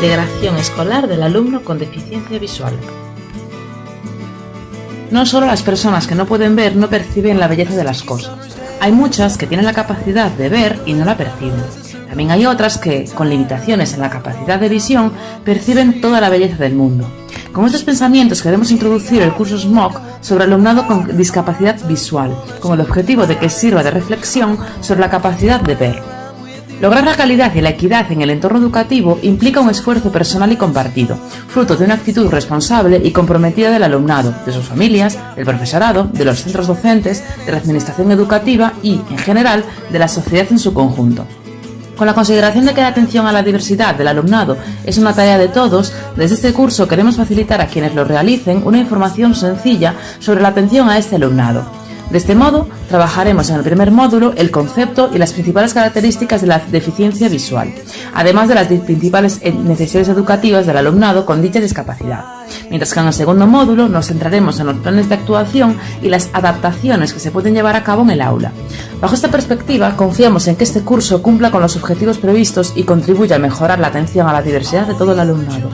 integración escolar del alumno con deficiencia visual. No solo las personas que no pueden ver no perciben la belleza de las cosas. Hay muchas que tienen la capacidad de ver y no la perciben. También hay otras que, con limitaciones en la capacidad de visión, perciben toda la belleza del mundo. Con estos pensamientos queremos introducir el curso SMOC sobre alumnado con discapacidad visual, con el objetivo de que sirva de reflexión sobre la capacidad de ver. Lograr la calidad y la equidad en el entorno educativo implica un esfuerzo personal y compartido, fruto de una actitud responsable y comprometida del alumnado, de sus familias, del profesorado, de los centros docentes, de la administración educativa y, en general, de la sociedad en su conjunto. Con la consideración de que la atención a la diversidad del alumnado es una tarea de todos, desde este curso queremos facilitar a quienes lo realicen una información sencilla sobre la atención a este alumnado. De este modo, trabajaremos en el primer módulo el concepto y las principales características de la deficiencia visual, además de las principales necesidades educativas del alumnado con dicha discapacidad. Mientras que en el segundo módulo nos centraremos en los planes de actuación y las adaptaciones que se pueden llevar a cabo en el aula. Bajo esta perspectiva, confiamos en que este curso cumpla con los objetivos previstos y contribuya a mejorar la atención a la diversidad de todo el alumnado.